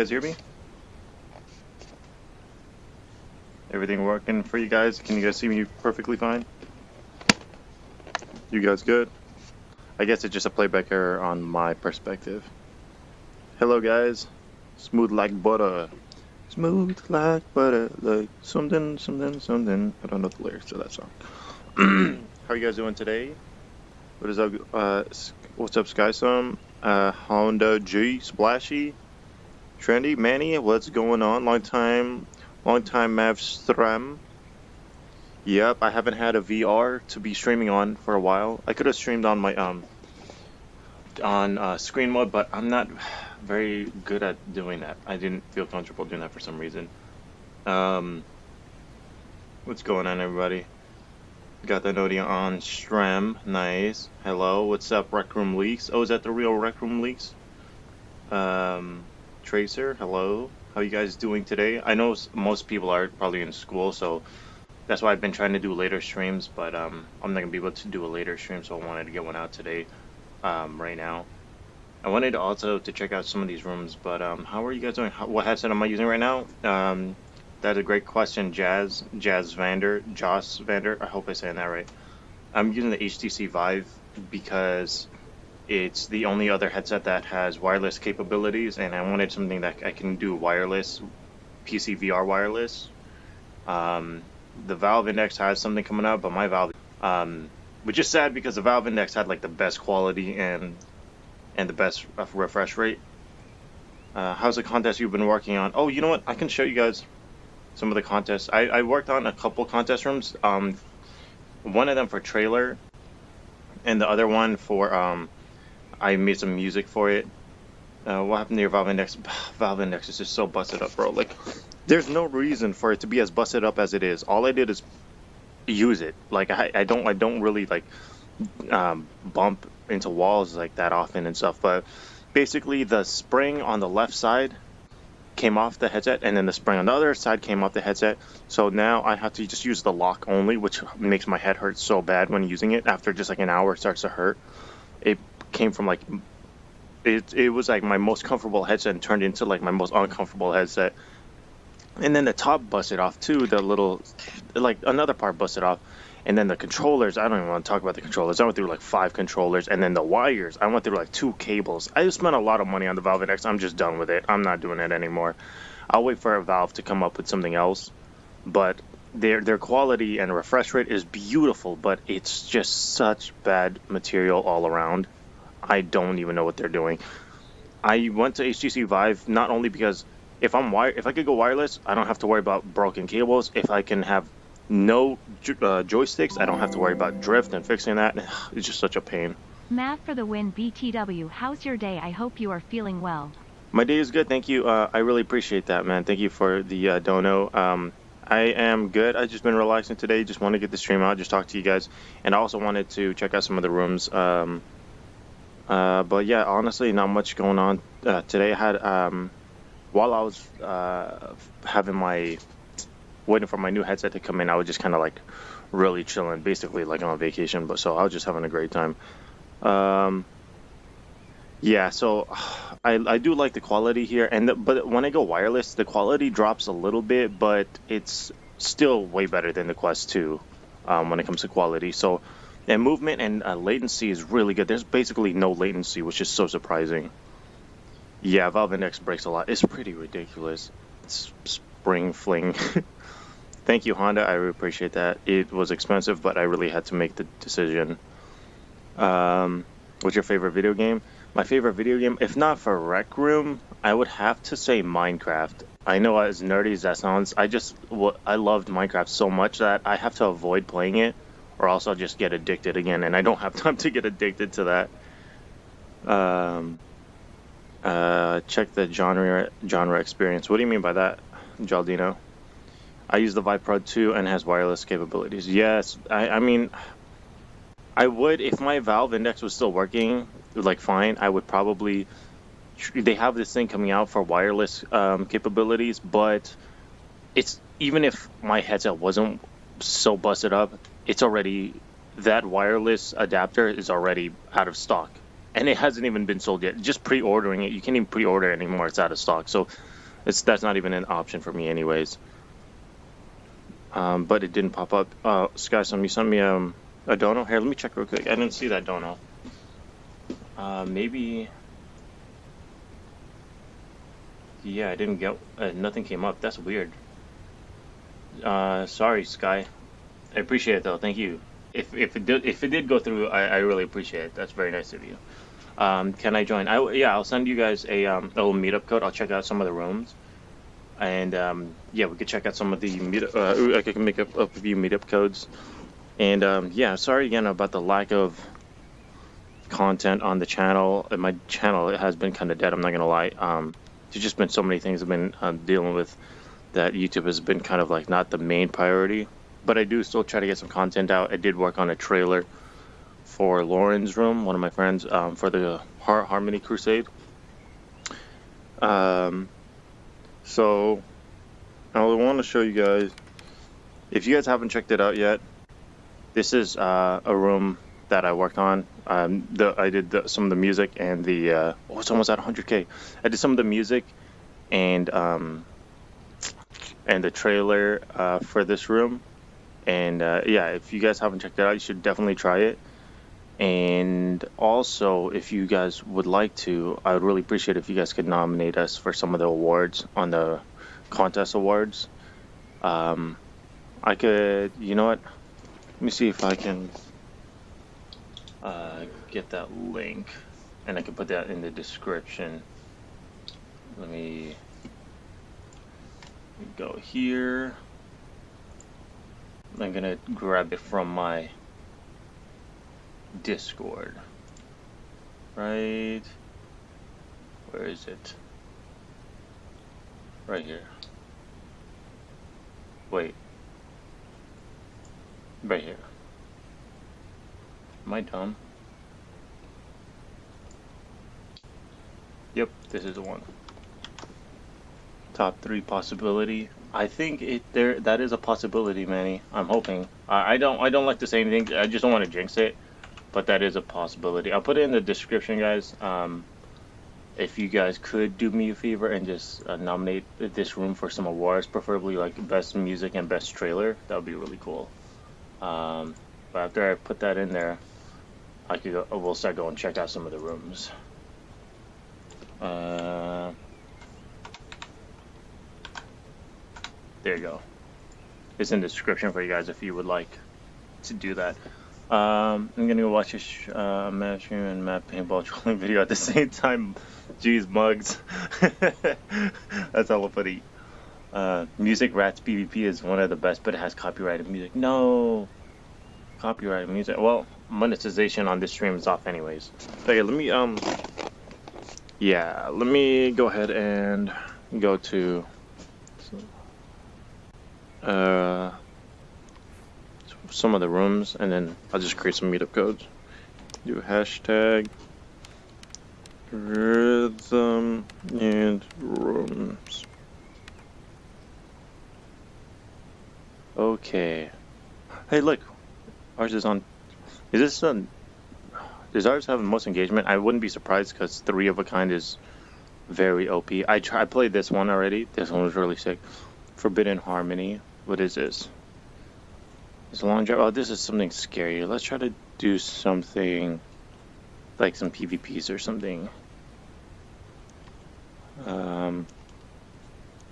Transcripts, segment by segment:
Guys hear me? Everything working for you guys? Can you guys see me perfectly fine? You guys good? I guess it's just a playback error on my perspective. Hello guys. Smooth like butter. Smooth like butter, like something, something, something. I don't know the lyrics to that song. How are you guys doing today? What is up? Uh, what's up, Skysum? Uh, Honda G, Splashy, Trendy, Manny. What's going on? Long time, long time, Mav Stram. Yep, I haven't had a VR to be streaming on for a while. I could have streamed on my um on uh, screen mode, but I'm not very good at doing that. I didn't feel comfortable doing that for some reason. Um, what's going on, everybody? Got the Nodia on Strem. Nice. Hello, what's up, Rec Room Leaks? Oh, is that the real Rec Room Leaks? Um, Tracer, hello. How you guys doing today? I know most people are probably in school, so that's why I've been trying to do later streams, but um, I'm not gonna be able to do a later stream, so I wanted to get one out today, um, right now. I wanted also to check out some of these rooms, but um, how are you guys doing? How, what headset am I using right now? Um, that's a great question, Jazz, Jazz Vander, Joss Vander. I hope I'm saying that right. I'm using the HTC Vive because it's the only other headset that has wireless capabilities, and I wanted something that I can do wireless, PC VR wireless. Um, the Valve Index has something coming out, but my Valve, um, which is sad because the Valve Index had like the best quality and and the best refresh rate. Uh, how's the contest you've been working on? Oh, you know what? I can show you guys some of the contests. I, I worked on a couple contest rooms. Um, one of them for trailer, and the other one for um, I made some music for it. Uh, what happened to your Valve Index? Valve Index is just so busted up, bro. Like, there's no reason for it to be as busted up as it is. All I did is use it. Like, I, I don't I don't really like um, bump into walls like that often and stuff. But basically, the spring on the left side came off the headset, and then the spring on the other side came off the headset. So now I have to just use the lock only, which makes my head hurt so bad when using it. After just like an hour, it starts to hurt. It came from like it. It was like my most comfortable headset and turned into like my most uncomfortable headset. And then the top busted off too. The little, like another part busted off. And then the controllers, I don't even want to talk about the controllers. I went through like five controllers, and then the wires, I went through like two cables. I just spent a lot of money on the Valve Index. I'm just done with it. I'm not doing it anymore. I'll wait for a Valve to come up with something else. But their their quality and refresh rate is beautiful, but it's just such bad material all around. I don't even know what they're doing. I went to HTC Vive not only because if I'm wire, if I could go wireless, I don't have to worry about broken cables. If I can have no uh, joysticks. I don't have to worry about drift and fixing that. It's just such a pain. Mav for the win BTW. How's your day? I hope you are feeling well. My day is good, thank you. Uh, I really appreciate that, man. Thank you for the uh, dono. Um, I am good. I've just been relaxing today. Just want to get the stream out, just talk to you guys, and I also wanted to check out some of the rooms. Um, uh, but yeah, honestly, not much going on uh, today. I had um, while I was uh, having my waiting for my new headset to come in, I was just kind of like really chilling, basically like on vacation. But so I was just having a great time. Um, yeah, so I I do like the quality here, and the, but when I go wireless, the quality drops a little bit, but it's still way better than the Quest 2 um, when it comes to quality. So and movement and uh, latency is really good. There's basically no latency, which is so surprising. Yeah, Valve Index breaks a lot. It's pretty ridiculous. It's spring fling. Thank you, Honda. I really appreciate that. It was expensive, but I really had to make the decision. Um, what's your favorite video game? My favorite video game, if not for Rec Room, I would have to say Minecraft. I know as nerdy as that sounds, I just I loved Minecraft so much that I have to avoid playing it, or else I'll just get addicted again, and I don't have time to get addicted to that. Um, uh, check the genre genre experience. What do you mean by that, Jaldino? I use the Vive Pro 2 and has wireless capabilities. Yes, I, I mean, I would if my Valve Index was still working, like fine. I would probably. They have this thing coming out for wireless um, capabilities, but it's even if my headset wasn't so busted up, it's already that wireless adapter is already out of stock. and it hasn't even been sold yet. Just pre-ordering it, you can't even pre-order it anymore. It's out of stock, so it's that's not even an option for me, anyways. Um, but it didn't pop up. Uh, Sky, some you sent me um a dono. Here, let me check real quick. I didn't see that dono. Uh, maybe. Yeah, I didn't get. Uh, nothing came up. That's weird. Uh, sorry, Sky. I appreciate it though. Thank you. If if it did if it did go through, I, I really appreciate it. That's very nice of you. Um, can I join? I yeah, I'll send you guys a um a little meetup code. I'll check out some of the rooms, and um yeah, we could check out some of the meet. Uh, I can make up, a few meetup codes, and um yeah, sorry again about the lack of content on the channel. Uh, My channel it has been kind of dead. I'm not gonna lie. Um, there's just been so many things I've been um, dealing with that YouTube has been kind of like not the main priority. But I do still try to get some content out. I did work on a trailer for Lauren's room, one of my friends, um, for the Har- Harmony Crusade. Um, so I want to show you guys. If you guys haven't checked it out yet, this is uh, a room that I worked on. Um, the I did the, some of the music and the uh, oh, it's almost at 100k. I did some of the music and um, and the trailer uh, for this room. And uh, yeah, if you guys haven't checked it out, you should definitely try it. And also, if you guys would like to, I would really appreciate if you guys could nominate us for some of the awards on the contest awards. Um, I could, you know what? Let me see if I can uh, get that link, and I can put that in the description. Let me go here. I'm gonna grab it from my Discord. Right. Where is it? Right here. Wait. Right here. Am I dumb? Yep, this is the one. Top three possibility. I think it there that is a possibility, Manny. I'm hoping. I, I don't I don't like to say anything. I just don't want to jinx it, but that is a possibility. I'll put it in the description, guys. Um, if you guys could do me a favor and just uh, nominate this room for some awards, preferably like best music and best trailer, that would be really cool. Um, but after I put that in there, I could go, we'll start going check out some of the rooms. Uh, there you go. It's in the description for you guys if you would like to do that. Um, I'm gonna go watch sh- uh, match and map paintball trolling video at the same time. Jeez, mugs. That's hella funny. Uh, music Rats PvP is one of the best, but it has copyrighted music. No, copyrighted music. Well, monetization on this stream is off anyways. Okay, let me um, yeah, let me go ahead and go to uh some of the rooms, and then I'll just create some meetup codes. Do hashtag rhythm and rooms. Okay. Hey, look, ours is on. Is this on? Does ours have the most engagement? I wouldn't be surprised because three of a kind is very OP. I try, I played this one already. This one was really sick. Forbidden Harmony. What is this? It's a long drive. Oh, this is something scary. Let's try to do something like some PvPs or something. Um,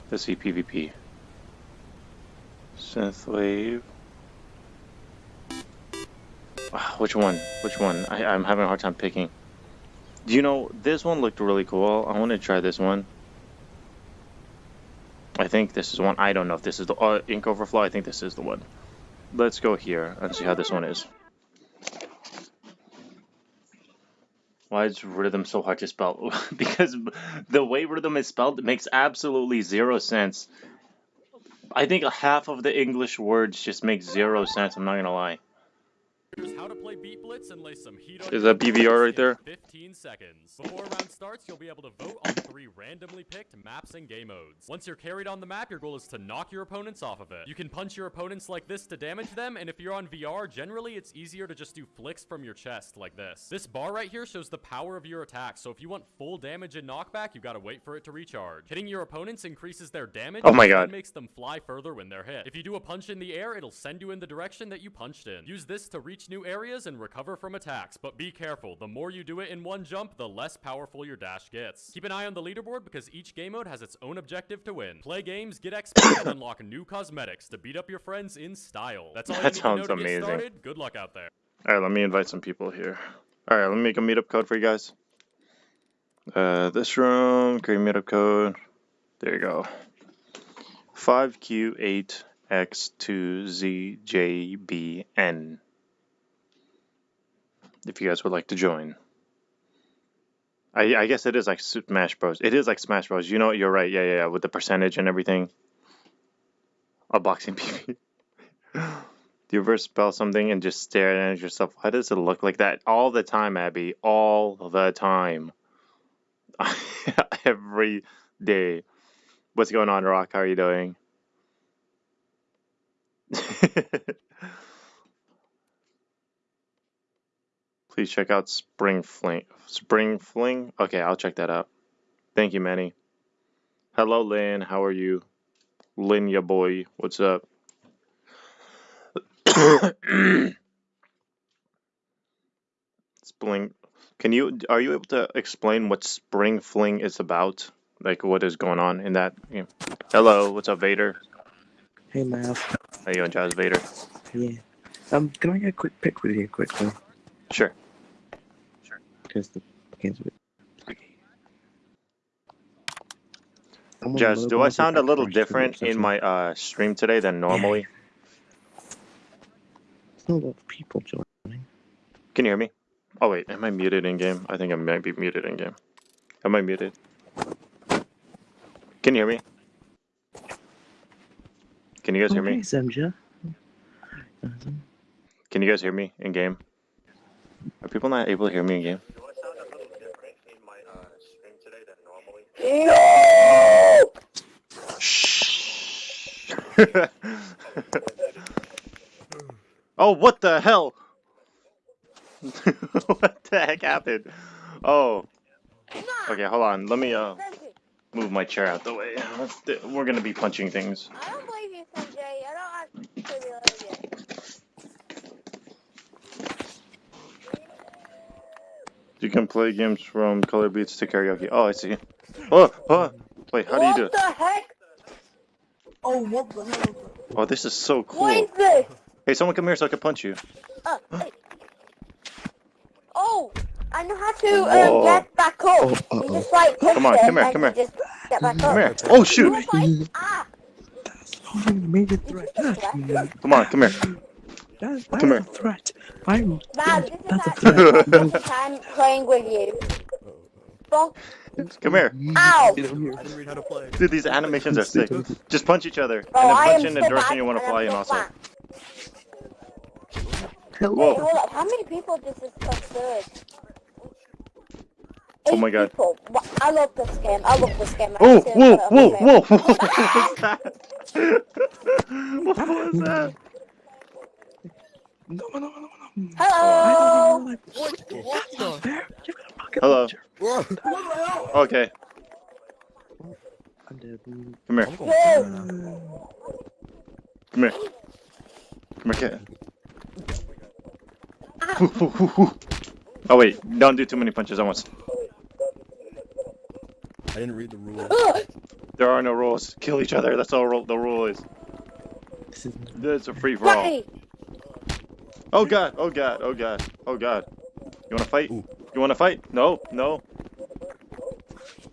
let's see PvP. Synthwave. Ah, which one? Which one? I, I'm having a hard time picking. Do you know, this one looked really cool. I want to try this one. I think this is one. I don't know if this is the uh, Ink Overflow. I think this is the one. Let's go here and see how this one is. Why is rhythm so hard to spell? because the way rhythm is spelled makes absolutely zero sense. I think half of the English words just make zero sense. I'm not gonna lie. How how to play Beat Blitz and lay some heat on Is that BVR right there? 15 seconds. Before a round starts, you'll be able to vote on three randomly picked maps and game modes. Once you're carried on the map, your goal is to knock your opponents off of it. You can punch your opponents like this to damage them, and if you're on VR, generally it's easier to just do flicks from your chest like this. This bar right here shows the power of your attack, so if you want full damage and knockback, you gotta wait for it to recharge. Hitting your opponents increases their damage, Oh my and God. makes them fly further when they're hit. If you do a punch in the air, it'll send you in the direction that you punched in. Use this to reach new areas and recover from attacks, but be careful. The more you do it in one jump, the less powerful your dash gets. Keep an eye on the leaderboard because each game mode has its own objective to win. Play games, get XP, and unlock new cosmetics to beat up your friends in style. That's all That you need sounds to know to amazing. get started. Good luck out there. All right, let me invite some people here. All right, let me make a meetup code for you guys. Uh, this room, create meetup code. There you go. 5Q8X2ZJBN. If you guys would like to join. I, I guess it is like Smash Bros. It is like Smash Bros. You know, what you're right. Yeah, yeah, yeah. With the percentage and everything. A boxing PvP. Do you ever spell something and just stare at yourself? Why does it look like that? All the time, Abby. All the time. Every day. What's going on, Rock? How are you doing? Please check out Spring Fling. Spring Fling? Okay, I'll check that out. Thank you, Manny. Hello, Lynn. How are you? Lynn, ya boy. What's up? Spring. Can you are you able to explain what Spring Fling is about? Like what is going on in that game? Hello, what's up, Vader? Hey, Mav. How you doing, Jazz Vader? Yeah. Um, can I get a quick pic with you quickly? Sure. Because the game's a bit laggy. Jazz, do I sound a little different in my uh stream today than normally? There's not a lot of people joining. Can you hear me? Oh wait, am I muted in game? I think I might be muted in game. Am I muted? Can you hear me? Can you guys hear me? Zemja. Can you guys hear me in game? Are people not able to hear me in game? Shh. oh, what the hell? what the heck happened? Oh. Okay, hold on. Let me uh move my chair out the way. We're gonna be punching things. I don't believe you, Sanjay. I don't actually believe you. You can play games from color beats to karaoke. Oh, I see. Oh, oh. Wait, how do you do What the heck? Oh, what the hell? Oh, this is so cool. is this? Hey, someone come here so I can punch you. Uh, hey. Oh, I know how to Whoa. um, get back up. Oh, You uh-oh. just like push Come on, come here, come you here. Just get back up. Come here. Oh, shoot. ah, That's not a major threat. Come on, come here. that's, Come that's here. a threat. I'm. man, That's a threat. my first time playing with you. Fuck. Come here. Ow. Get over here. I didn't read how to play. Dude, these animations are sick. Just punch each other. Oh, and Oh, then punch in the direction you want to fly in also. fat. Hello. Whoa. Wait, hold up. How many people does this concern? Oh Eight my God. People. I love this game. I love this game. Oh, actually whoa, whoa, whoa, whoa. What was that? What was that? No, no, no, no, no. Hello. Like, What? What the? there. You've got a pocket Hello. Launcher. What the hell? Okay, I'm dead. come here. I'm going Yeah. to now. Come here. Come here, kid. Ow. Oh wait, don't do too many punches at once. I didn't read the rules. There are no rules. Kill each other. That's all ru- the rule is. This is It's a free for all. Oh god, oh god, oh god, oh god. You wanna fight? Ooh. You wanna fight? No, no.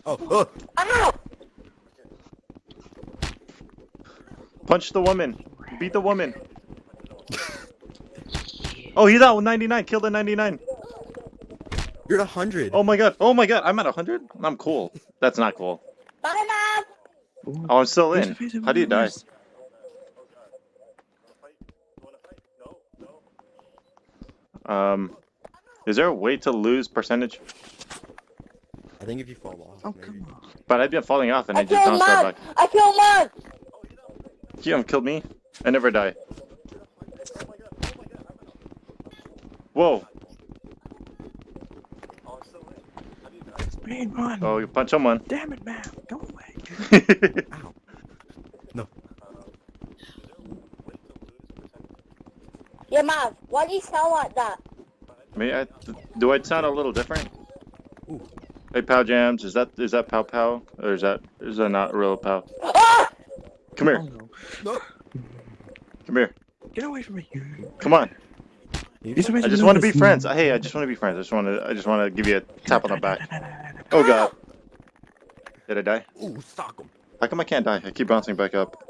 Oh, oh, Ow. Punch the woman. Beat the woman. Oh, he's out with 99. Kill the 99. you're at 100. Oh my god. Oh my god. I'm at 100? I'm cool. That's not cool. Bye, Mom. Ooh. Oh, I'm still in. to How do you die? Um, is there a way to lose percentage? I think if you fall off. Oh, maybe. come on. But I've been falling off and I, I just killed bounced right back. I killed Mug! You haven't killed me. I never die. Whoa. Man, run. Oh, you punch someone. Damn it, man. Go away. Ow. Yeah, Mug, why do you sound like that? Me, I, do I sound a little different? Ooh. Hey, Pow Jams, is that is that Pow Pow or is that is that not real Pow? Ah! Come Oh, here, no. No. come here, Get away from me. come on. You You're supposed I just want to be friends. Hey, I just want to be friends. I just want to I just want to give you a tap on the back. No, no, no, no, no. Oh God, did I die? Ooh, sock him. How come I can't die? I keep bouncing back up.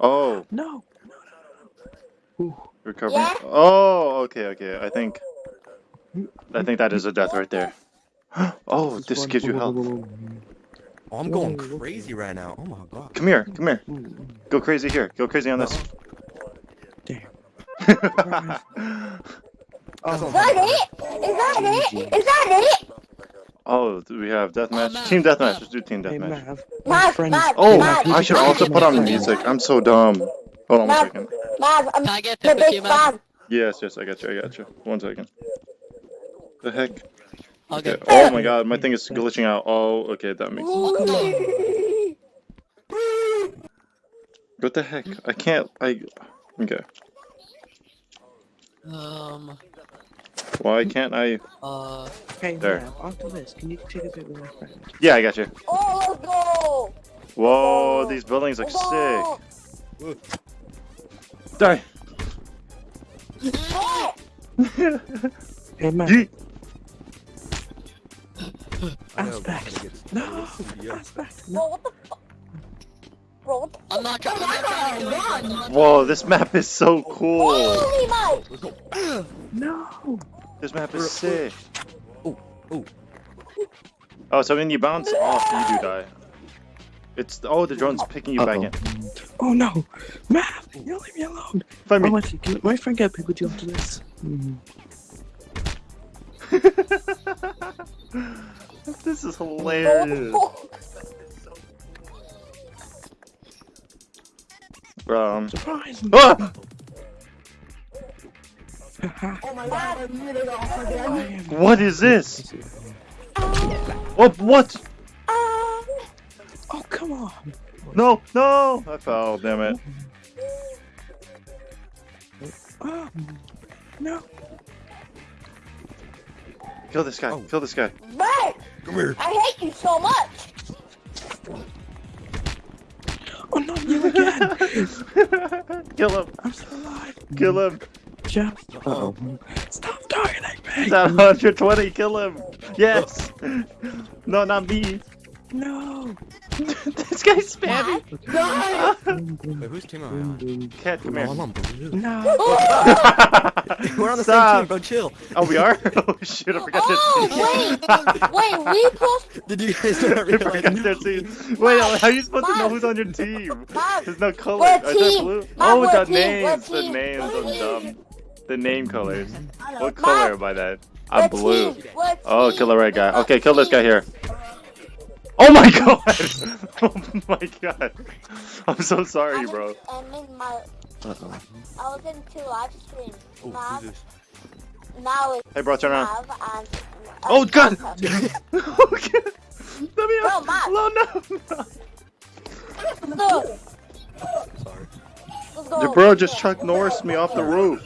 Oh, No. Ooh. recovering. Yeah? Oh, okay, okay. I think I think that is a death right there. Oh, this Run, gives you health. Oh, I'm going Whoa, whoa, crazy right now. Oh my god. Come here, come here. Ooh, ooh. Go crazy here. Go crazy on this. Damn. Oh, Is that it? Is that it? Is that it? oh, we have deathmatch. Mav, Team deathmatch. Let's do team Hey, deathmatch. Mav. My Mav, oh, Mav, Oh, Mav, I should Mav, also put on music. I'm so dumb. Hold on one Mav, I'm Can I get a pit with big you, man? fan. Yes, yes, I got you. I got you. One second. The heck? I'll Okay. Oh my god, my thing is glitching out. Oh, okay, that makes sense. What the heck? I can't. I. Okay. Um. Why can't I? Uh. Hey, There. Mav, after this, can you take a bit with my friend? Yeah, I got you. Oh, let's go. Whoa, these buildings look Let's sick. go. Die. Oh, Hey, Mav. Yeet. I know, Aspect. I'm gonna get- No. Aspect. Bro, what the fuck? Bro, what the I'm not trying. I'm not trying to kill you. guys, I'm not Whoa, this map is so cool. Holy Mike! Let's. No. This map is sick. Ooh, ooh. Oh, so when you bounce off, you do die. It's oh, the drone's picking you back in. Oh no. Mav, you leave me alone. Find Oh, me. can my friend get picked with you after this? Mm. this is hilarious. Bro, Surprise! ah! My god, I'm off again. What is this? What? What? Ah. oh, come on. No, no! I fell, damn it. Oh, no. Kill this guy, Oh. kill this guy. Mike, here. I hate you so much. Oh, not you again. kill him, I'm still alive. kill him. Jeff. Oh. Stop targeting me. He's at 120, kill him. Yes! No, not me. No. this guy's spamming. Wait, whose team am I on? Cat, come Oh, here. I'm on blue. No. We're on the Stop. same team, bro. Chill. Oh, we are? Oh, shit, I forgot Oh, wait, wait, we plus Did you guys not their team. I realize? forgot their team. Wait, how are you supposed to know who's on your team? Mom, There's no color. We're a team. blue? Mom, Oh, we're the a team. We're names. The team. names. We're a I'm team. dumb. The name colors. What color am I that? I'm blue. team, Oh, kill the red guy. Okay, kill this guy here. Oh my god! Oh my god! I'm so sorry, I'm bro. I'm in my. Uh-oh. I was in two live streams. Oh, Mav, this? now it's Hey, bro, turn around. Mav and. Oh, God! Let me Bro, out. Matt. No, no, no. Sorry. Your bro just Chuck Norris me off the roof.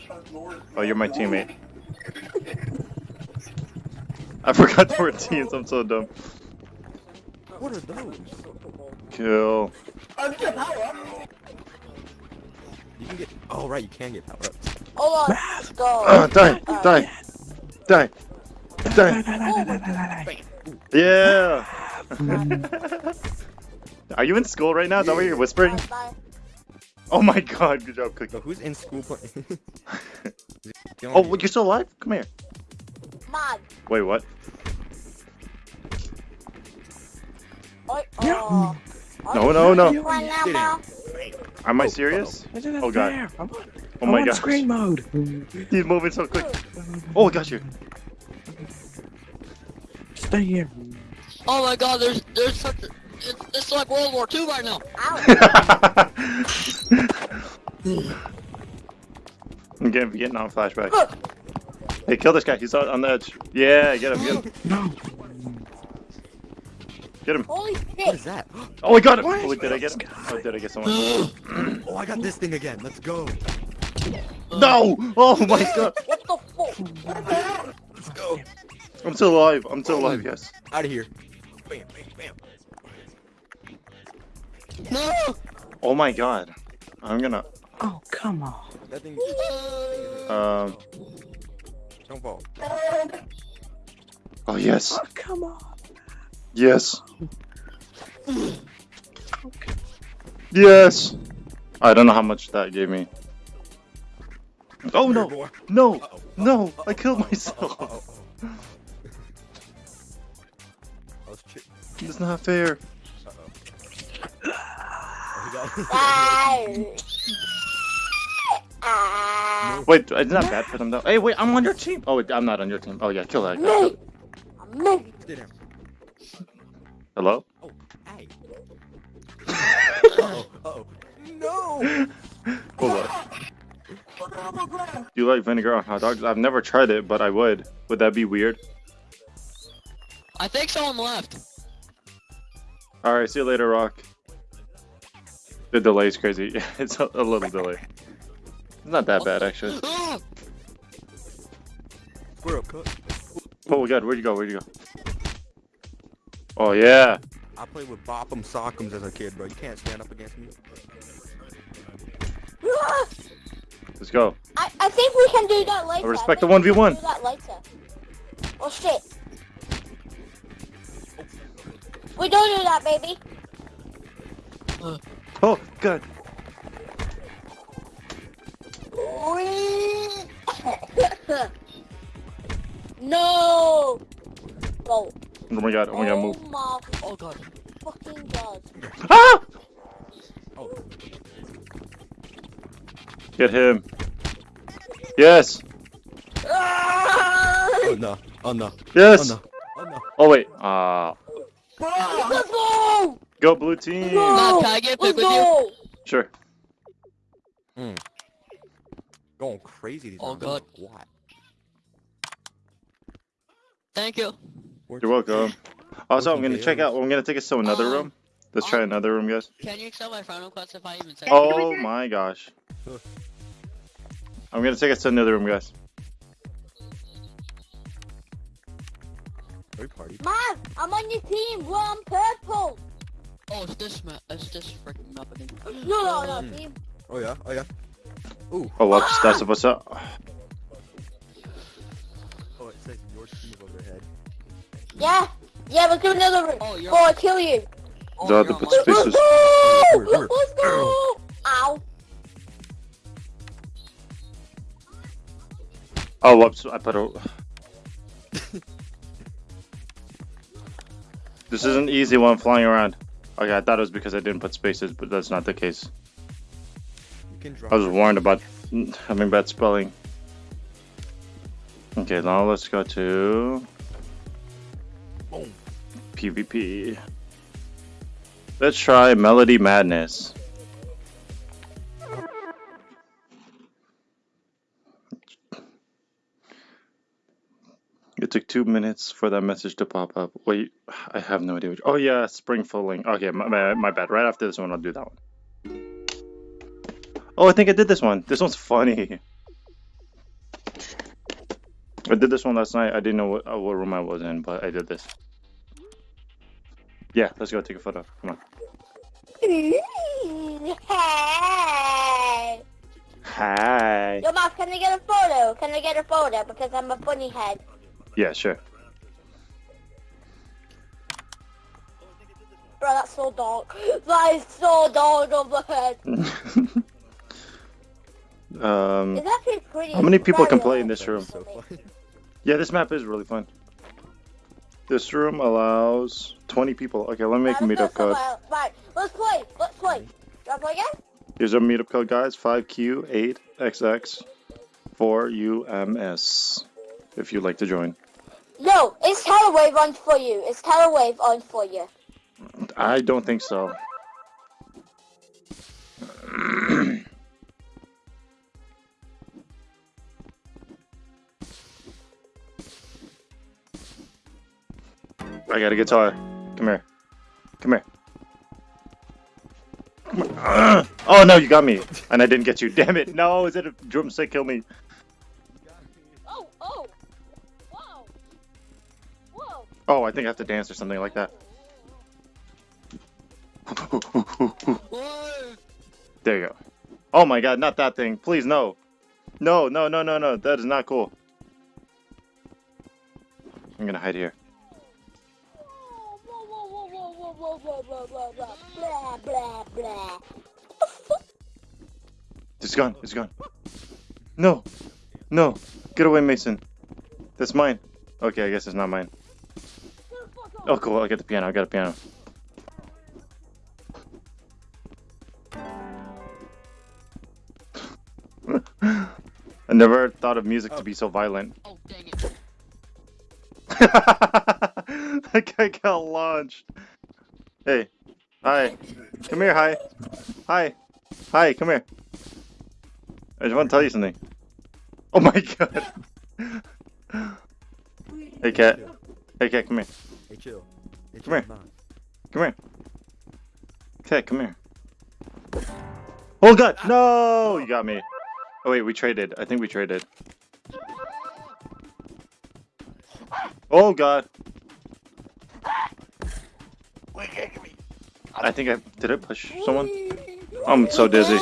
Oh, you're my teammate. I forgot there were teams. I'm so dumb. What are those? Kill. You can get. Oh right, you can get power ups. Hold on. Let's go. Uh, die, Uh, die, die, Die, die. die, die, die, die, die, Yeah. Are you in school right now? Is that why you're whispering? Bye, bye. Oh my god, good job, Cookie. So who's in school playing? Oh, you're still alive? Come here. Mav. Wait, what? Oh. No, no, no. Right now, Mav. Am I serious? die. Isn't that Oh, God. I'm on. Oh my on gosh. screen mode. He's moving so quick. Oh, I got you. Stay here. Oh my god, there's there's such a, it's, it's like World War II right now. I'm getting Vietnam flashback. Hey, kill this guy. He's on on the edge. Yeah, get him, get him. No. Get him. Holy shit. is that? Oh, I got him. What? Oh, did I get him? Oh, did I get someone? Oh, I got this thing again. Let's go. No! Oh my god. What the fuck? Let's go. I'm still alive. I'm still alive, yes. Out of here. Bam, bam, bam. No. Oh my god. I'm gonna. Oh, come on. That thing. Um. Don't fall. Oh, yes. Oh, come on. Yes. Yes. I don't know how much that gave me. Oh no! No! Uh-oh. No! I Uh-oh. killed myself. Uh-oh. Uh-oh. I was chi- It's not fair. Uh-oh. He got-. Wait, it's not bad for them though. Hey, wait, I'm on your team. Oh, wait, I'm not on your team. Oh yeah, kill that guy. Hello? Oh, hey. Uh-oh. Uh-oh. No! Hold on. Do you like vinegar on hot dogs? I've never tried it, but I would. Would that be weird? I think someone left. Alright, see you later, Rock. The delay's crazy. it's a, a little delay. It's not that bad, actually. We're up, cut. Oh my god, where'd you go? Where'd you go? Oh yeah. I played with Bop'em Sock'ems as a kid, bro. You can't stand up against me. Let's go. I, I think we can do that later. I respect think the 1v1. Do that later. Oh shit. We don't do that, baby. Oh god. no. Go. Oh my god, oh my god, move. Oh my Oh god. fucking god. Ah! Oh. Get him. Yes. Ah! Oh no. Oh no. Yes. Oh no. Oh no. Oh wait. Uh Let's go. go blue team. No. Matt, can I get Let's pick with you? go. Sure. Going crazy. These Oh, rounds. God. What? Thank you. Where'd You're welcome. Also, I'm gonna check out. I'm gonna take us to another Um, room. Let's try um, another room, guys. Can you accept my friend request if I even say Oh my gosh. Huh. I'm gonna take us to another room, guys. Third party. Mom, I'm on your team. We're on purple. Oh, it's this map. It's this freaking map again. No, no, no, Hmm. team. Oh yeah. Oh yeah. Ooh. Oh, whoops. That's what's up. Yeah. Yeah, let's do another room. Oh, you're- Before I kill you. Oh, The- you're the on my- space- Let's go. Word, word. Let's go. Ow. Oh, whoops. I put a. this is an easy one flying around. Okay, I thought it was because I didn't put spaces, but that's not the case. You can drop. I was warned about having bad spelling. Okay, now let's go to Boom. PvP. Let's try Melody Madness. It took two minutes for that message to pop up. Wait, I have no idea. Which, oh yeah, spring fulling. Okay, my, my, my bad. Right after this one, I'll do that one. Oh, I think I did this one. This one's funny. I did this one last night. I didn't know what, what room I was in, but I did this. Yeah, let's go take a photo. Come on. Hey. Hi. Yo, Mom, can I get a photo? Can I get a photo? Because I'm a funny head. Yeah, sure. Bro, that's so dark. That is so dark overhead. um, It's actually pretty. How many people can play in this room? So yeah, this map is really fun. This room allows 20 people. Okay, let me make a meetup code. Right, let's play. Let's play. I play again? Here's our meetup code, guys. 5Q8 XX for UMS if you'd like to join. No, it's Telewave on for you. It's Telewave on for you. I don't think so. I got a guitar. Come here. Come here. Come here. Ugh. Oh no, you got me, and I didn't get you. Damn it! No, is it a drumstick? Kill me. Oh, oh. Whoa. Whoa. Oh, I think I have to dance or something like that. There you go. Oh my god, not that thing. Please, no. No, no, no, no, no. That is not cool. I'm gonna hide here. Blah, blah, blah. It's gone. It's gone. No. No. Get away, Mason. That's mine. Okay, I guess it's not mine. Oh, cool. I got the piano. I got a piano. I never thought of music to be so violent. Oh, dang it. that guy got launched. Hey. Hi. Come here, hi. Hi. Hi, come here. I just want to tell you something. Oh my god. hey, cat. Hey, cat, come here. Hey, chill. Hey, Come here. Come here. Cat, come here. Oh god, no! You got me. Oh wait, we traded. I think we traded. Oh god. I think I did I push someone? I'm so dizzy.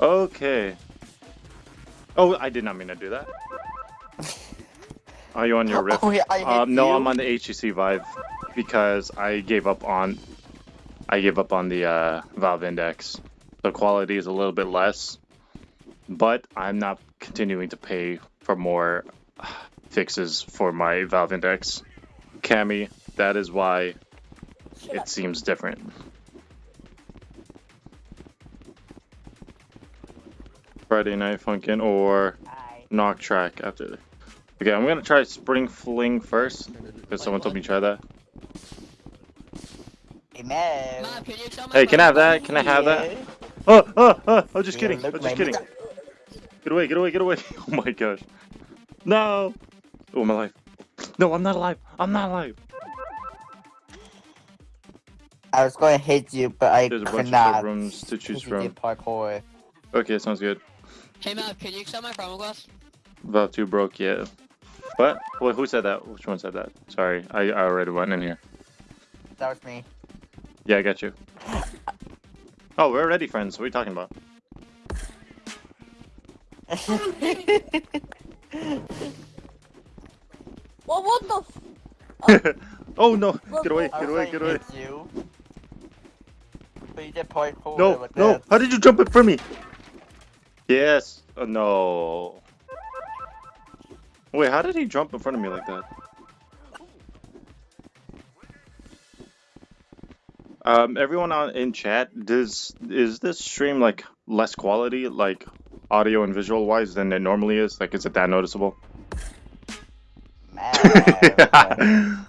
Okay. Oh, I did not mean to do that. Are you on your riff? Oh, yeah, um, no, you. I'm on the HTC Vive because I gave up on I gave up on the uh, Valve Index. The quality is a little bit less, but I'm not continuing to pay for more fixes for my Valve Index. Cami, that is why Shut it up. seems different. Friday Night Funkin' or Hi. Knock Track after. The... Okay, I'm gonna try Spring Fling first because someone told me to try that. Hey, Mav. Mom, can you tell my Hey, can I have that? Can I have that? Oh, oh, oh! I'm just Yeah, kidding. I'm just kidding. Get away! Get away! Get away! Oh my gosh! No! Oh my life! No, I'm not alive. I'm not alive. I was going to hit you, but I There's a could bunch of not. rooms to choose from. parkour. Okay, sounds good. Hey, Mav, can you accept my promo glass? Valve 2 broke, yeah. What? Wait, who said that? Which one said that? Sorry, I, I already went in here. That was me. Yeah, I got you. Oh, we're already friends. What are you talking about? Well, what the f- oh no! Get away! Get away! Get away! Hit you. But you did parkour No! with No! that. How did you jump it for me? Yes. Oh, no. Wait, how did he jump in front of me like that? Um, everyone on in chat, does is this stream like less quality, like audio and visual wise, than it normally is? Like, is it that noticeable? Mav.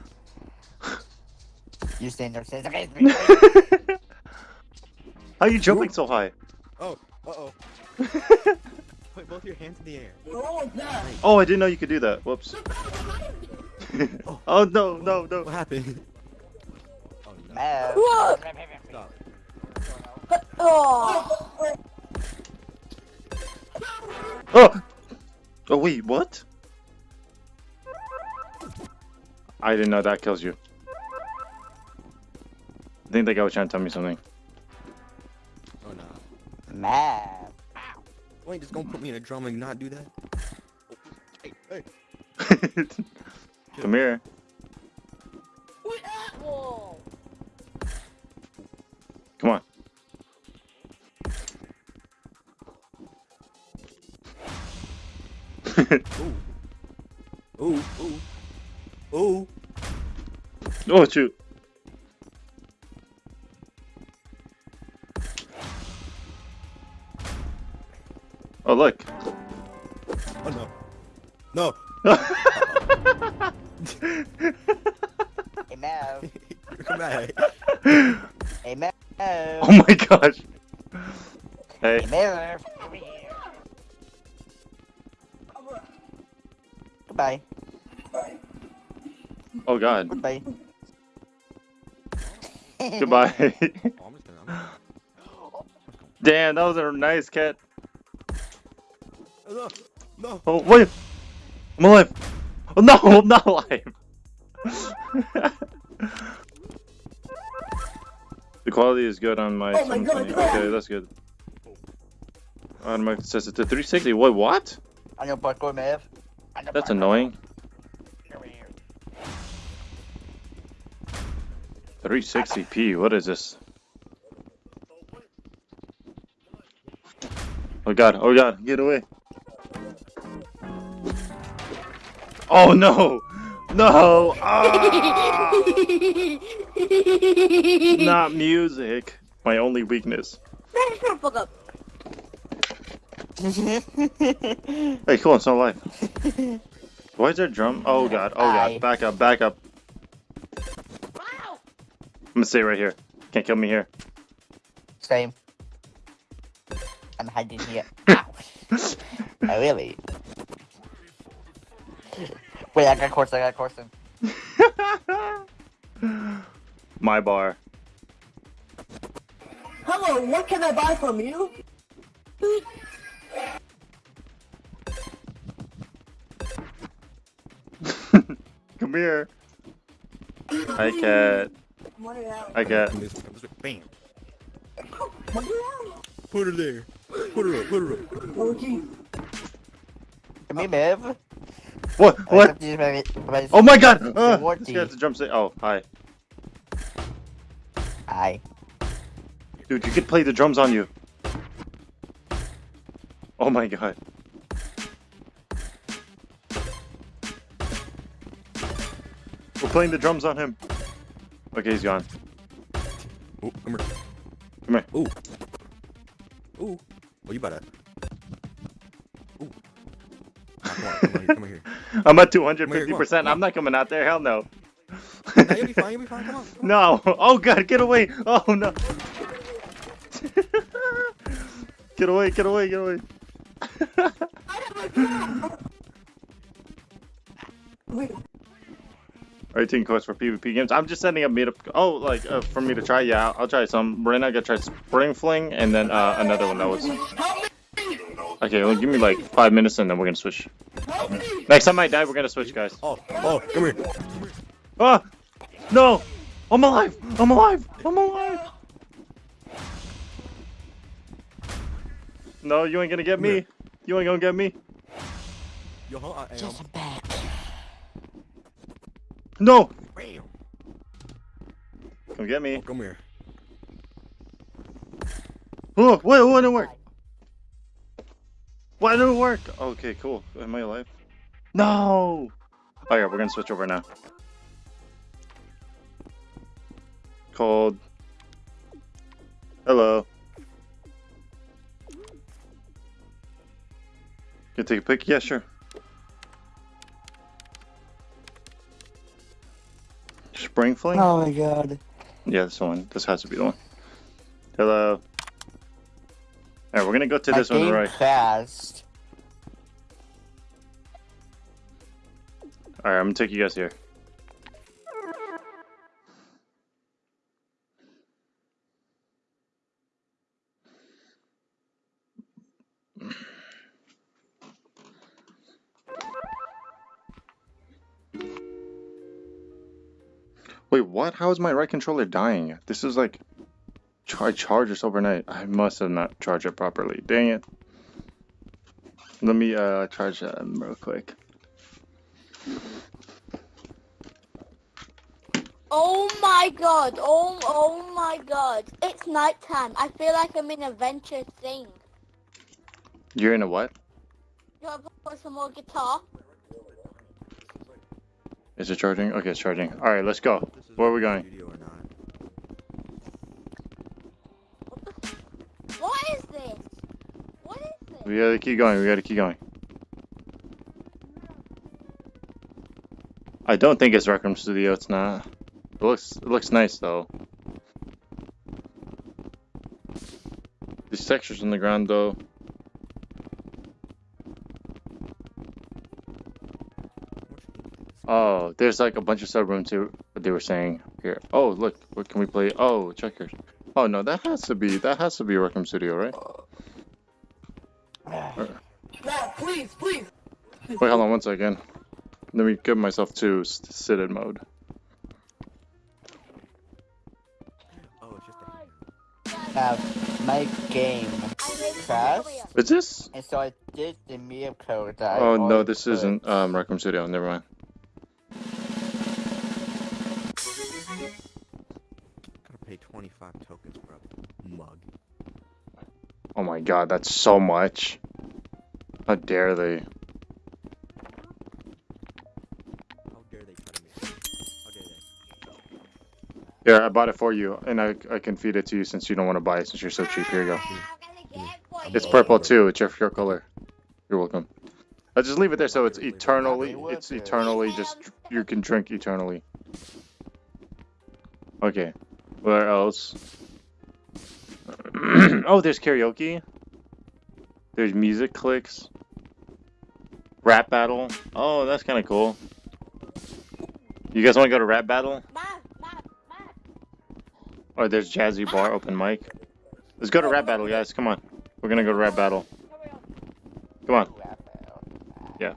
you stand there saying, okay, it's me. How you jumping so high? Oh, uh-oh. Put both your hands in the air. Oh, I didn't know you could do that. Whoops. oh no, no, no. What happened? Oh, no. Mav. Whoa. Stop. Oh. Oh! Oh wait, what? I didn't know that kills you. I think that guy was trying to tell me something. No. Mav. You ain't just gonna put me in a drum and not do that? Oh, hey, hey. Come here. Whoa. Come on. Ooh, ooh. Ooh. oh shoot. Oh look. Oh no. No. Hey, Mav. Come. Hey, Mav. oh my gosh. Hey. Hey, Mav. Over here. Goodbye. Oh god. Goodbye. Goodbye. Oh, I'm just gonna. I'm Damn, that was a nice cat. No. No. Oh wait. I'm alive. Oh no, I'm not alive. the quality is good on my. Oh my God, 720. Okay, that's good. Automatic says it's to 360. Wait, what? On your parkour, Mav. On your That's parkour. annoying. 360p. What is this? Oh god. Oh god. Get away. Oh no. No. Ah! Not music. My only weakness. Man, shut the fuck up. Hey, cool. It's not alive. Why is there a drum? Oh god. Oh god. Back up. Back up. I'm gonna stay right here. Can't kill me here. Same. I'm hiding here. Ow. oh, really? Wait, I got course, I got course. My bar. Hello, what can I buy from you? Come here. Hi, cat. What Hi, cat. I'm just, I'm bam. What are you Put her there. Put her up. Put her up. Okay. Come here, Mav. What? What? Oh Oh my god! Uh, What this the- guy has to jump say. Oh, hi. Hi. Dude, you could play the drums on you. Oh my god. We're playing the drums on him. Okay, he's gone. Oh, come here. Come here. Ooh. Ooh. Oh, you better. On, here, come on here. I'm at Come here, come on, 250%. I'm not coming out there. Hell no. Nah, you'll be fine, you'll be fine, come on. Come on. No. Oh god, get away. Oh no. get away, get away, get away. Alright, taking course for PvP games. I'm just setting up meetup. Oh, like uh, for me to try. Yeah, I'll, I'll try some. Right now, I gotta try Spring Fling and then uh, another one that was. Okay, well, give me like five minutes and then we're gonna switch. Next time I die, we're gonna switch, guys. Oh, oh, come here. Ah! No! I'm alive! I'm alive! I'm alive! No, you ain't gonna get me. You ain't gonna get me. Yo, I am. back. No! Come get me. Oh, come here. Oh, wait, what didn't work? Why didn't it work? Okay, cool. Am I alive? No! Oh yeah, we're gonna switch over now. Cold. Hello. You take a pic? Yeah, sure. Spring fling? Oh my god. Yeah, this one. This has to be the one. Hello. Alright, we're gonna go to this one game right. fast. Alright, I'm gonna take you guys here. Wait, what? How is my right controller dying? This is like... I charged this overnight. I must have not charged it properly. Dang it. Let me uh charge that real quick. Oh my god, oh, oh my god. It's nighttime. I feel like I'm in a venture thing. You're in a what? You want to put some more guitar? Is it charging? Okay, it's charging. Alright, let's go. Where are we going? studio or not. What is this? What is this? We gotta keep going. We gotta keep going. I don't think it's Rec Studio. It's not. It looks. It looks nice though. These textures on the ground though. Oh, there's like a bunch of sub rooms too. What they were saying here. Oh, look. What can we play? Oh, checkers. Oh no, that has to be. That has to be Rec Studio, right? Wait, hold on one second. Let me give myself to s- sit in mode. Oh, it's just a Have my game crashed, Is this? and so I did the media code that I Oh no, this put. isn't um Rec Room Studio. Never mind. Gotta pay 25 tokens, bro. Mug. Oh my god, that's so much. How dare they? Here, I bought it for you, and I I can feed it to you since you don't want to buy it since you're so cheap. Here you go. It's purple too. It's your your color. You're welcome. I'll just leave it there so it's eternally. It's eternally just you can drink eternally. Okay. Where else? oh, there's karaoke. There's music clicks. Rap battle. Oh, that's kind of cool. You guys want to go to rap battle? Or there's jazzy bar open mic. Let's go to rap battle, guys. Come on. We're gonna go to rap battle. Come on. Yeah.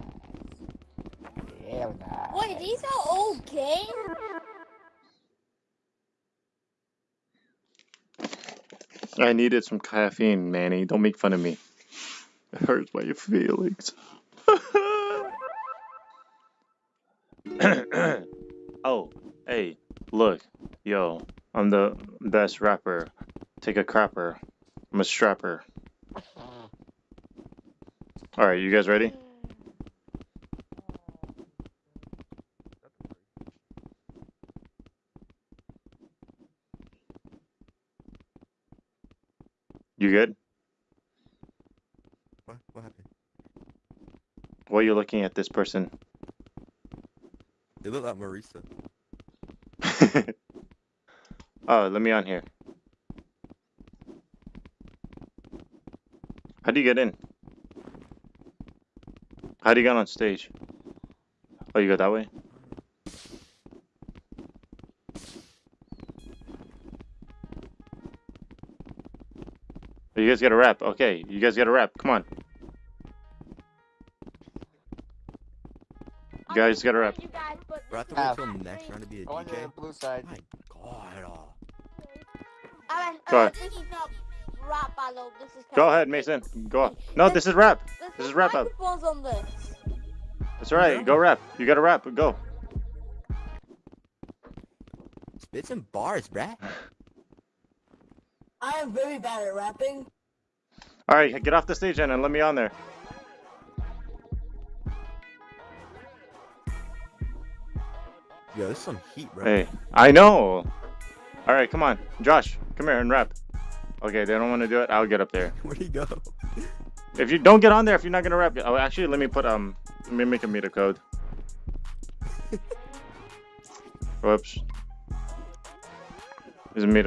Yeah. Wait, these are old games? I needed some caffeine, Manny. Don't make fun of me. It hurts my feelings. oh, hey, look, yo, I'm the best rapper. Take a crapper. I'm a strapper. Alright, you guys ready? You good? What? What happened? Why are you looking at this person? They look like Marisa. oh, let me on here. How do you get in? How do you get on stage? Oh, you go that way? Oh, You guys got a rap. Okay, you guys got a rap. Come on. You guys got a rap. You guys, but Bro, I have to Have- next round to be a I went to the DJ. blue side. My Go uh, ahead. this is not rap battle. This is Go ahead, Mason. Go on. No, this is rap. There's This is rap battle. on this. That's alright. Go rap. You got to rap. Go. Spit some bars, bruh. I am very bad at rapping. All right, get off the stage then and let me on there. Yo, this is some heat, bro. Hey, I know. All right, come on, Josh, come here and rap. Okay, they don't want to do it. I'll get up there. Where'd he go? If you don't get on there, if you're not gonna rap, oh, actually, let me put um, let me make a meter code. Whoops. There's a meter